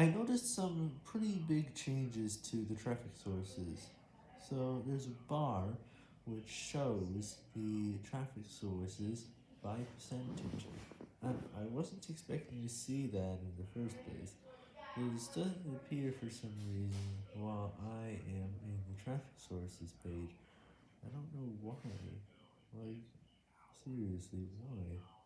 I noticed some pretty big changes to the traffic sources. So there's a bar which shows the traffic sources by percentage, and I wasn't expecting to see that in the first place. This doesn't appear for some reason while I am in the traffic sources page. I don't know why. Like, seriously, why?